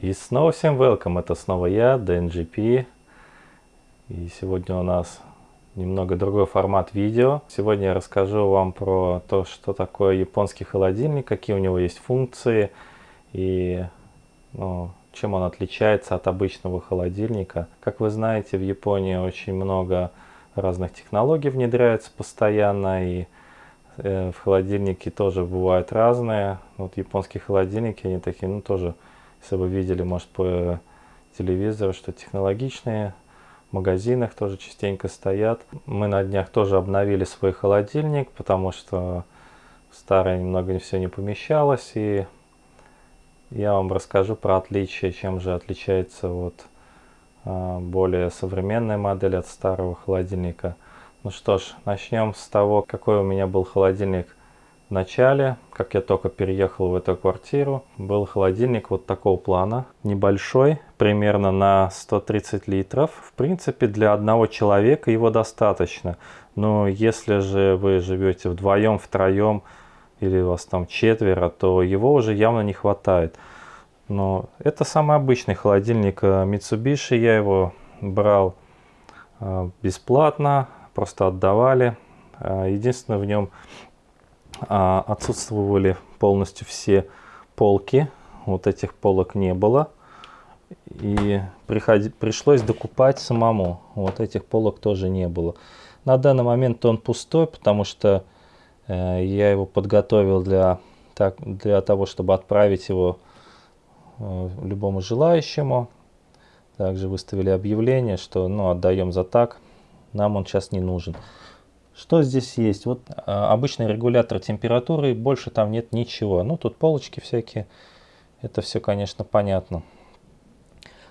И снова всем welcome, это снова я, DNGP. И сегодня у нас немного другой формат видео. Сегодня я расскажу вам про то, что такое японский холодильник, какие у него есть функции и ну, чем он отличается от обычного холодильника. Как вы знаете, в Японии очень много разных технологий внедряется постоянно и э, в холодильнике тоже бывают разные. Вот японские холодильники, они такие, ну тоже если вы видели, может, по телевизору, что технологичные, в магазинах тоже частенько стоят. Мы на днях тоже обновили свой холодильник, потому что старое немного все не помещалось. И я вам расскажу про отличия, чем же отличается вот а, более современная модель от старого холодильника. Ну что ж, начнем с того, какой у меня был холодильник в начале, как я только переехал в эту квартиру, был холодильник вот такого плана, небольшой, примерно на 130 литров. В принципе, для одного человека его достаточно. Но если же вы живете вдвоем, втроем, или у вас там четверо, то его уже явно не хватает. Но это самый обычный холодильник э, Mitsubishi, я его брал э, бесплатно, просто отдавали. Э, единственное, в нем отсутствовали полностью все полки. Вот этих полок не было. И приходи, пришлось докупать самому. Вот этих полок тоже не было. На данный момент он пустой, потому что э, я его подготовил для, так, для того, чтобы отправить его э, любому желающему. Также выставили объявление, что ну, отдаем за так. Нам он сейчас не нужен. Что здесь есть? Вот а, обычный регулятор температуры, больше там нет ничего. Ну, тут полочки всякие. Это все, конечно, понятно.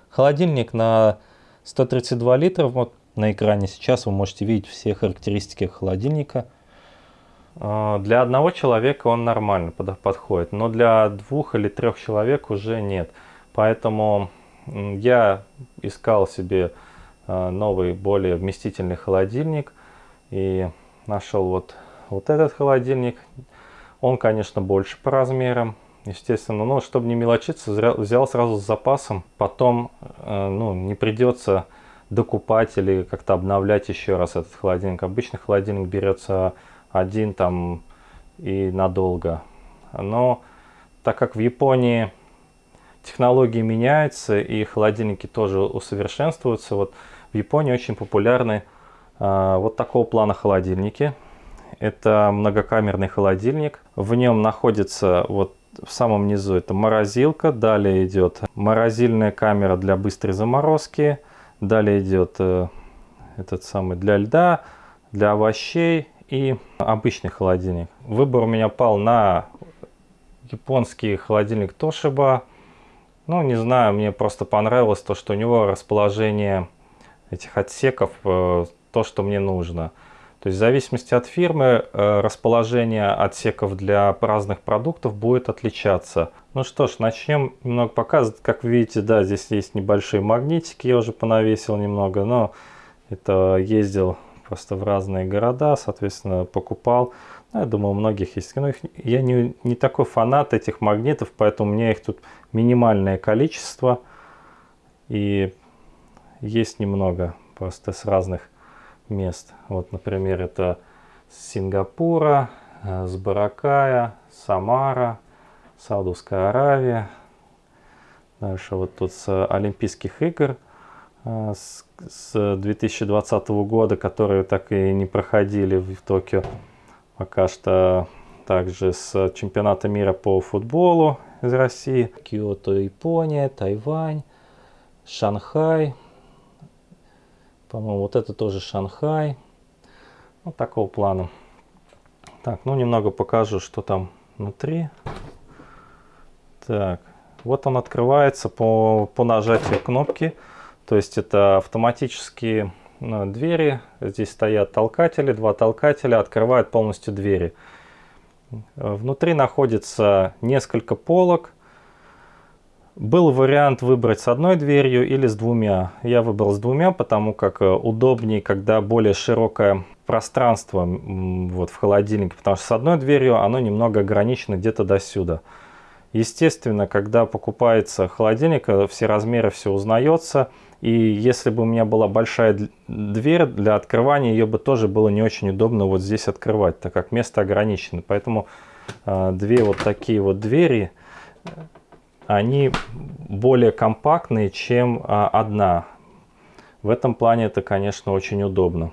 Холодильник на 132 литра. Вот на экране сейчас вы можете видеть все характеристики холодильника. А, для одного человека он нормально подходит, но для двух или трех человек уже нет. Поэтому я искал себе а, новый, более вместительный холодильник. И нашел вот, вот этот холодильник. Он, конечно, больше по размерам, естественно. Но чтобы не мелочиться, взял сразу с запасом. Потом э, ну, не придется докупать или как-то обновлять еще раз этот холодильник. Обычно холодильник берется один там и надолго. Но так как в Японии технологии меняются и холодильники тоже усовершенствуются, вот в Японии очень популярны вот такого плана холодильники. Это многокамерный холодильник. В нем находится вот в самом низу это морозилка. Далее идет морозильная камера для быстрой заморозки. Далее идет э, этот самый для льда, для овощей и обычный холодильник. Выбор у меня пал на японский холодильник Toshiba. Ну, не знаю, мне просто понравилось то, что у него расположение этих отсеков э, то, что мне нужно. То есть в зависимости от фирмы э, расположение отсеков для разных продуктов будет отличаться. Ну что ж, начнем немного показывать. Как видите, да, здесь есть небольшие магнитики, я уже понавесил немного, но это ездил просто в разные города, соответственно, покупал. Ну, я думаю, у многих есть. Но их, я не, не такой фанат этих магнитов, поэтому у меня их тут минимальное количество. И есть немного просто с разных мест. Вот, например, это Сингапура, э, с Баракая, Самара, Саудовская Аравия. Дальше вот тут с Олимпийских игр э, с, с 2020 года, которые так и не проходили в Токио. Пока что также с чемпионата мира по футболу из России. Киото, Япония, Тайвань, Шанхай, по-моему, вот это тоже Шанхай. Вот такого плана. Так, ну немного покажу, что там внутри. Так, вот он открывается по, по нажатию кнопки. То есть это автоматические ну, двери. Здесь стоят толкатели, два толкателя открывают полностью двери. Внутри находится несколько полок. Был вариант выбрать с одной дверью или с двумя. Я выбрал с двумя, потому как э, удобнее, когда более широкое пространство вот, в холодильнике, потому что с одной дверью оно немного ограничено где-то до сюда. Естественно, когда покупается холодильник, э, все размеры, все узнается. И если бы у меня была большая дверь для открывания, ее бы тоже было не очень удобно вот здесь открывать, так как место ограничено. Поэтому э, две вот такие вот двери, они более компактные, чем э, одна. В этом плане это, конечно, очень удобно.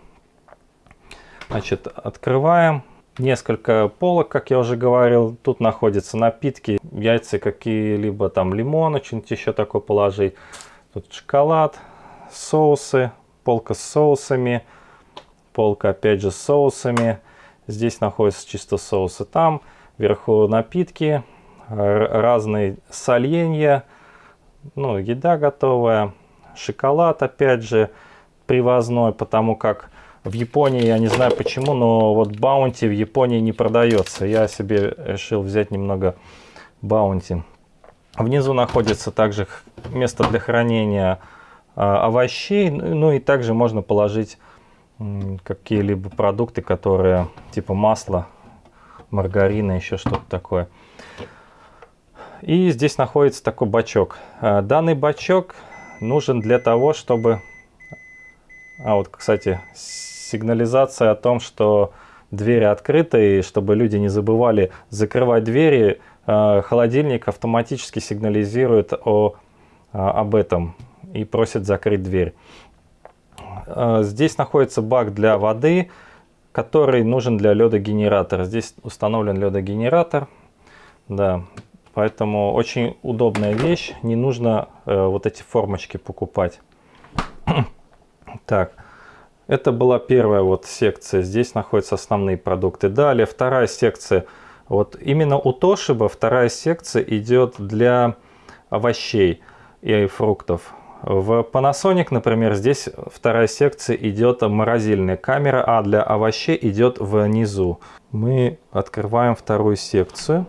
Значит, открываем. Несколько полок, как я уже говорил. Тут находятся напитки, яйца какие-либо, там лимон, что-нибудь еще такое положить. Тут шоколад, соусы, полка с соусами, полка опять же с соусами. Здесь находятся чисто соусы там. Вверху напитки, разные соленья, ну, еда готовая, шоколад опять же привозной, потому как в Японии, я не знаю почему, но вот баунти в Японии не продается. Я себе решил взять немного баунти. Внизу находится также место для хранения а, овощей. Ну, и также можно положить какие-либо продукты, которые типа масла, маргарина, еще что-то такое. И здесь находится такой бачок. А, данный бачок нужен для того, чтобы... А вот, кстати, сигнализация о том, что двери открыты, и чтобы люди не забывали закрывать двери, э, холодильник автоматически сигнализирует о, э, об этом и просит закрыть дверь. Здесь находится бак для воды, который нужен для ледогенератора. Здесь установлен ледогенератор. Да, поэтому очень удобная вещь. Не нужно вот эти формочки покупать. так. Это была первая вот секция, здесь находятся основные продукты. Далее вторая секция, вот именно у Toshiba вторая секция идет для овощей и фруктов. В Panasonic, например, здесь вторая секция идет морозильная камера, а для овощей идет внизу. Мы открываем вторую секцию.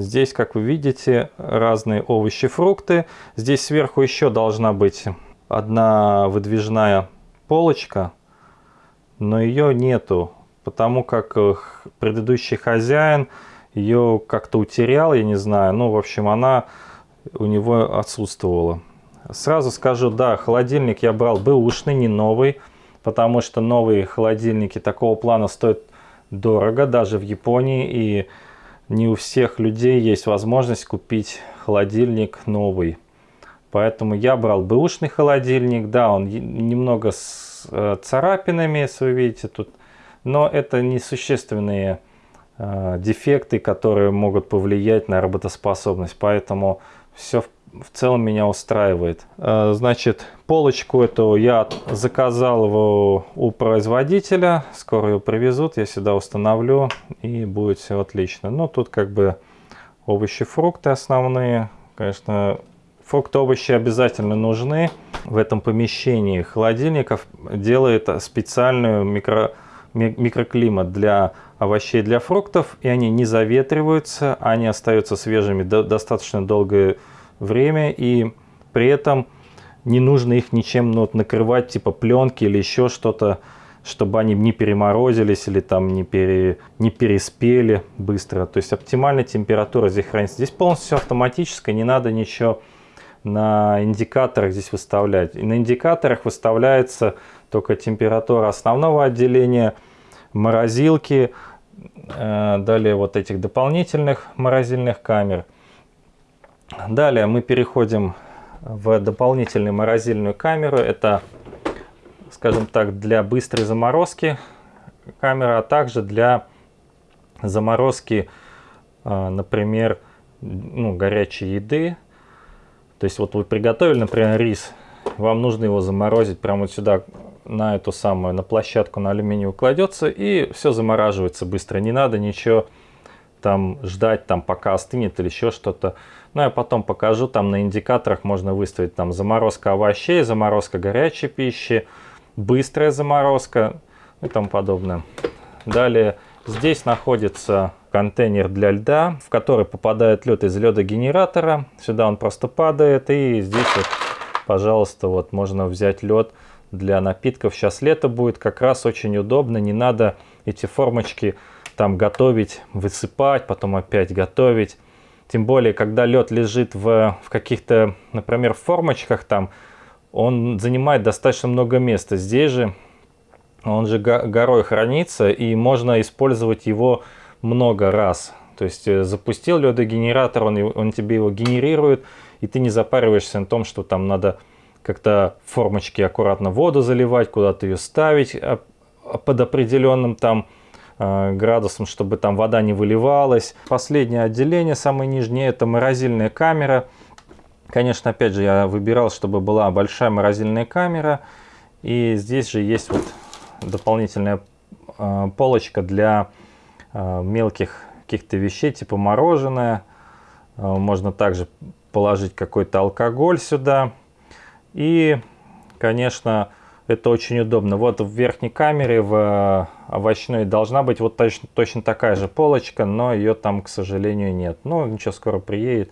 Здесь, как вы видите, разные овощи, фрукты. Здесь сверху еще должна быть одна выдвижная полочка, но ее нету, потому как э, предыдущий хозяин ее как-то утерял, я не знаю. Ну, в общем, она у него отсутствовала. Сразу скажу, да, холодильник я брал бэушный, не новый, потому что новые холодильники такого плана стоят дорого, даже в Японии, и не у всех людей есть возможность купить холодильник новый. Поэтому я брал бэушный холодильник. Да, он немного с э, царапинами, если вы видите тут. Но это несущественные э, дефекты, которые могут повлиять на работоспособность. Поэтому все в, в целом меня устраивает. Э, значит, полочку эту я заказал его у производителя. Скоро ее привезут, я сюда установлю и будет все отлично. Но тут как бы овощи, фрукты основные. Конечно, Фрукты, овощи обязательно нужны в этом помещении. Холодильников делает специальную микро, микроклимат для овощей, для фруктов, и они не заветриваются, они остаются свежими достаточно долгое и при этом не нужно их ничем ну, вот, накрывать, типа пленки или еще что-то, чтобы они не переморозились или там не, пере, не переспели быстро. То есть оптимальная температура здесь хранится. Здесь полностью автоматическая, не надо ничего на индикаторах здесь выставлять. И на индикаторах выставляется только температура основного отделения, морозилки, э, далее вот этих дополнительных морозильных камер. Далее мы переходим в дополнительную морозильную камеру. Это, скажем так, для быстрой заморозки камера, а также для заморозки, э, например, ну, горячей еды, то есть вот вы приготовили, например, рис, вам нужно его заморозить прямо вот сюда, на эту самую, на площадку, на алюминиевую кладется, и все замораживается быстро. Не надо ничего там ждать, там пока остынет или еще что-то. Ну, я потом покажу, там на индикаторах можно выставить там заморозка овощей, заморозка горячей пищи, быстрая заморозка и тому подобное. Далее здесь находится контейнер для льда, в который попадает лед из ледогенератора. Сюда он просто падает. И здесь вот, пожалуйста, вот можно взять лед для напитков. Сейчас лето будет, как раз очень удобно. Не надо эти формочки там готовить, высыпать, потом опять готовить. Тем более, когда лед лежит в, в каких-то, например, формочках там, он занимает достаточно много места. Здесь же он же горой хранится, и можно использовать его много раз. То есть э, запустил ледогенератор, он, он тебе его генерирует, и ты не запариваешься на том, что там надо как-то формочки аккуратно воду заливать, куда-то ее ставить а, а под определенным там градусом, чтобы там вода не выливалась. Последнее отделение, самое нижнее, это морозильная камера. Конечно, опять же, я выбирал, чтобы была большая морозильная камера. И здесь же есть вот дополнительная э, полочка для э, мелких каких-то вещей, типа мороженое. Э, можно также положить какой-то алкоголь сюда. И, конечно, это очень удобно. Вот в верхней камере, в овощной, должна быть вот точно, точно такая же полочка, но ее там, к сожалению, нет. Но ничего, скоро приедет,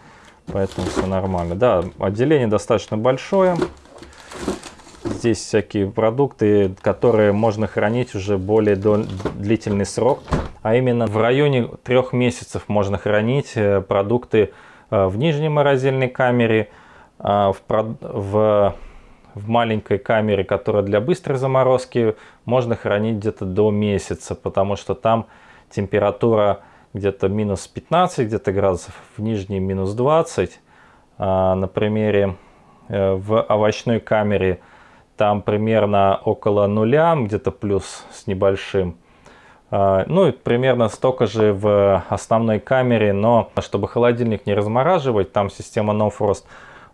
поэтому все нормально. Да, отделение достаточно большое. Здесь всякие продукты, которые можно хранить уже более длительный срок. А именно в районе трех месяцев можно хранить э, продукты э, в нижней морозильной камере, в, в, в маленькой камере, которая для быстрой заморозки, можно хранить где-то до месяца, потому что там температура где-то минус 15 где-то градусов, в нижней минус 20. А на примере э, в овощной камере там примерно около нуля, где-то плюс с небольшим. А, ну и примерно столько же в основной камере, но чтобы холодильник не размораживать, там система No Frost.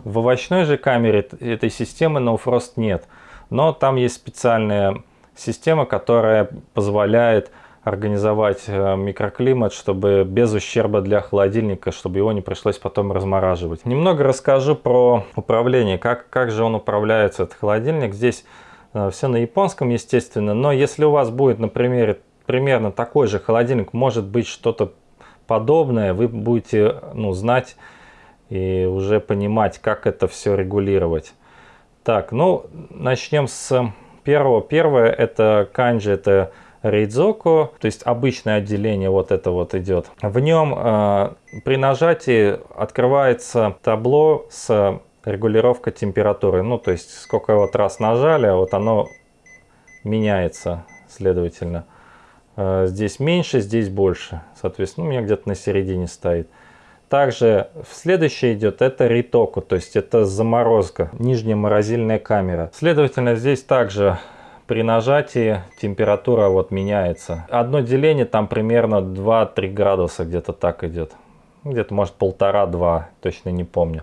В овощной же камере этой системы No Frost нет, но там есть специальная система, которая позволяет организовать э, микроклимат, чтобы без ущерба для холодильника, чтобы его не пришлось потом размораживать. Немного расскажу про управление, как, как же он управляется, этот холодильник. Здесь э, все на японском, естественно, но если у вас будет, например, примерно такой же холодильник, может быть что-то подобное, вы будете ну, знать и уже понимать, как это все регулировать. Так, ну, начнем с первого. Первое, это канджи, это Рейдзоку, то есть обычное отделение вот это вот идет. В нем э, при нажатии открывается табло с регулировкой температуры. Ну, то есть сколько вот раз нажали, а вот оно меняется, следовательно. Э, здесь меньше, здесь больше. Соответственно, у меня где-то на середине стоит. Также следующее идет это ритоку, то есть это заморозка, нижняя морозильная камера. Следовательно, здесь также при нажатии температура вот меняется. Одно деление там примерно 2-3 градуса где-то так идет. Где-то может полтора-два, точно не помню.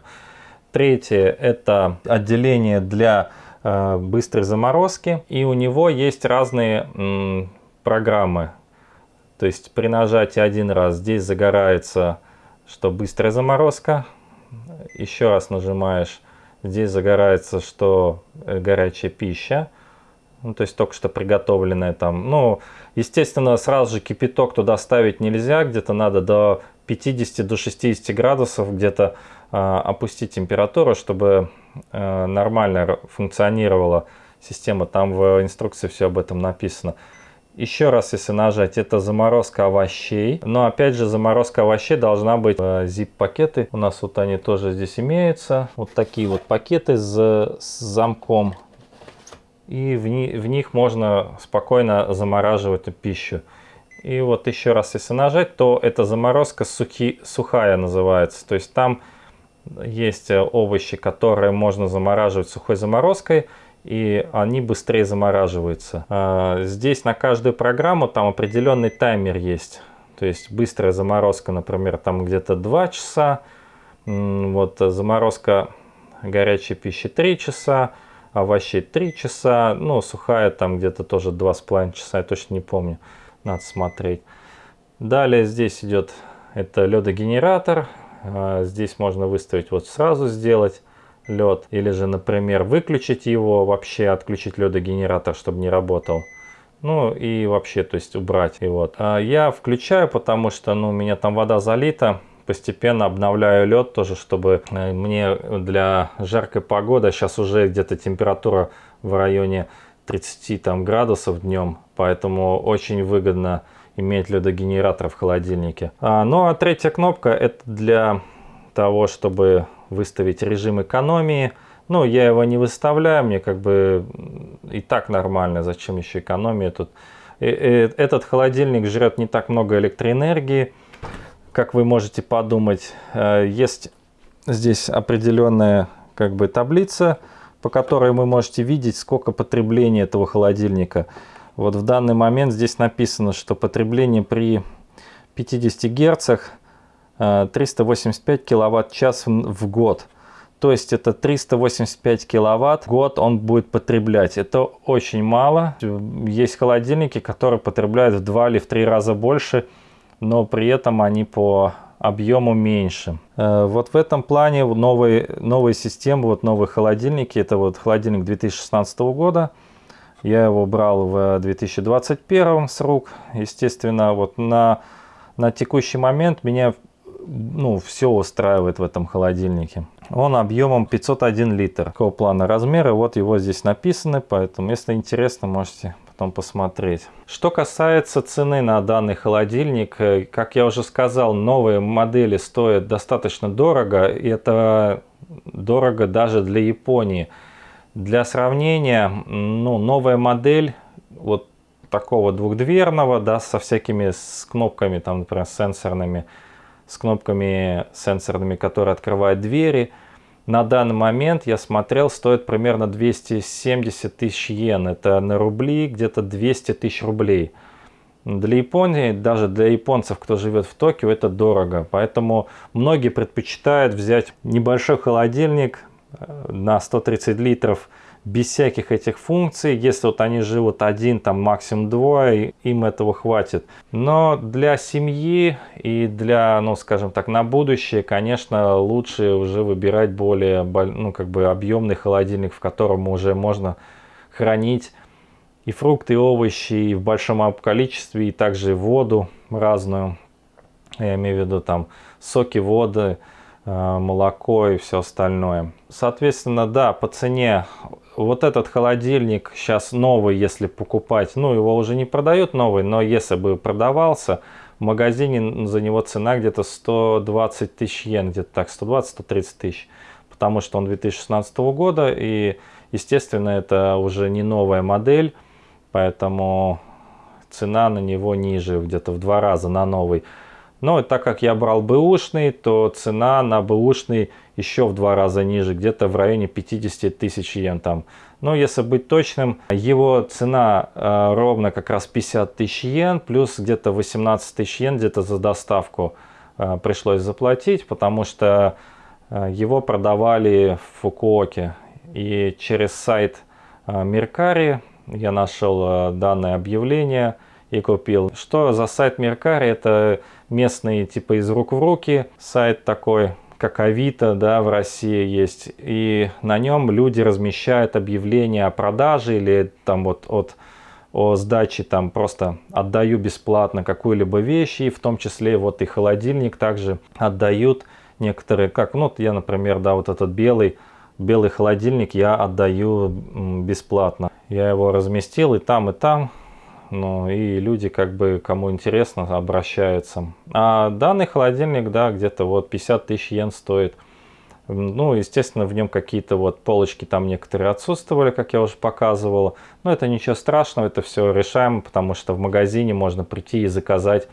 Третье это отделение для э, быстрой заморозки. И у него есть разные м, программы. То есть при нажатии один раз здесь загорается, что быстрая заморозка. Еще раз нажимаешь, здесь загорается, что э, горячая пища ну, то есть только что приготовленное там. Ну, естественно, сразу же кипяток туда ставить нельзя, где-то надо до 50 до 60 градусов где-то э, опустить температуру, чтобы э, нормально функционировала система. Там в инструкции все об этом написано. Еще раз, если нажать, это заморозка овощей. Но опять же, заморозка овощей должна быть э, zip-пакеты. У нас вот они тоже здесь имеются. Вот такие вот пакеты с, с замком и в, в них можно спокойно замораживать пищу. И вот еще раз, если нажать, то эта заморозка сухи, сухая называется. То есть там есть овощи, которые можно замораживать сухой заморозкой, и они быстрее замораживаются. А, здесь на каждую программу там определенный таймер есть. То есть быстрая заморозка, например, там где-то 2 часа. Вот заморозка горячей пищи 3 часа овощей 3 часа, ну, сухая там где-то тоже 2,5 часа, я точно не помню, надо смотреть. Далее здесь идет это ледогенератор, а, здесь можно выставить вот сразу сделать лед, или же, например, выключить его вообще, отключить ледогенератор, чтобы не работал. Ну и вообще, то есть убрать. И вот. А я включаю, потому что ну, у меня там вода залита постепенно обновляю лед тоже, чтобы э, мне для жаркой погоды, сейчас уже где-то температура в районе 30 там, градусов днем, поэтому очень выгодно имеет ли виду генератор в холодильнике. А, ну а третья кнопка это для того, чтобы выставить режим экономии. Ну, я его не выставляю, мне как бы и так нормально, зачем еще экономия тут. И, и, этот холодильник жрет не так много электроэнергии, как вы можете подумать. Э, есть здесь определенная как бы таблица, по которой вы можете видеть, сколько потребления этого холодильника. Вот в данный момент здесь написано, что потребление при 50 герцах 385 киловатт-час в год. То есть это 385 киловатт в год он будет потреблять. Это очень мало. Есть холодильники, которые потребляют в 2 или в 3 раза больше, но при этом они по объему меньше. Э, вот в этом плане новые, новые системы, вот новые холодильники, это вот холодильник 2016 года. Я его брал в 2021 с рук. Естественно, вот на, на текущий момент меня ну, все устраивает в этом холодильнике. Он объемом 501 литр. Какого плана размеры, вот его здесь написаны, поэтому если интересно, можете потом посмотреть. Что касается цены на данный холодильник, э, как я уже сказал, новые модели стоят достаточно дорого, и это дорого даже для Японии. Для сравнения, ну, новая модель вот такого двухдверного, да, со всякими с кнопками, там, например, сенсорными, с кнопками сенсорными, которые открывают двери, на данный момент я смотрел, стоит примерно 270 тысяч йен. Это на рубли где-то 200 тысяч рублей. Для Японии, даже для японцев, кто живет в Токио, это дорого. Поэтому многие предпочитают взять небольшой холодильник э, на 130 литров без всяких этих функций. Если вот они живут один, там максимум двое, им этого хватит. Но для семьи и для, ну скажем так, на будущее, конечно, лучше уже выбирать более, ну как бы объемный холодильник, в котором уже можно хранить и фрукты, и овощи и в большом количестве, и также воду разную. Я имею в виду там соки, воды, э, молоко и все остальное. Соответственно, да, по цене вот этот холодильник сейчас новый, если покупать, ну его уже не продают новый, но если бы продавался, в магазине за него цена где-то 120 тысяч йен, где-то так, 120-130 тысяч, потому что он 2016 года и, естественно, это уже не новая модель, поэтому цена на него ниже, где-то в два раза на новый. Но так как я брал бэушный, то цена на бэушный еще в два раза ниже, где-то в районе 50 тысяч йен там. Но если быть точным, его цена э, ровно как раз 50 тысяч йен, плюс где-то 18 тысяч йен где-то за доставку э, пришлось заплатить, потому что э, его продавали в Фукуоке. И через сайт э, Меркари я нашел э, данное объявление и купил. Что за сайт Меркари? Это местный типа из рук в руки сайт такой, как Авито, да, в России есть. И на нем люди размещают объявления о продаже или там вот от о сдаче там просто отдаю бесплатно какую-либо вещь, и в том числе вот и холодильник также отдают некоторые, как, ну, вот я, например, да, вот этот белый, белый холодильник я отдаю бесплатно. Я его разместил и там, и там, ну и люди, как бы, кому интересно, обращаются. А данный холодильник, да, где-то вот 50 тысяч йен стоит. Ну, естественно, в нем какие-то вот полочки там некоторые отсутствовали, как я уже показывал. Но это ничего страшного, это все решаемо, потому что в магазине можно прийти и заказать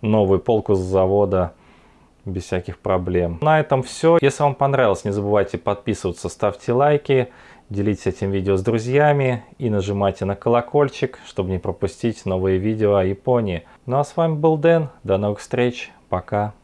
новую полку с завода без всяких проблем. На этом все. Если вам понравилось, не забывайте подписываться, ставьте лайки делитесь этим видео с друзьями и нажимайте на колокольчик, чтобы не пропустить новые видео о Японии. Ну а с вами был Дэн, до новых встреч, пока.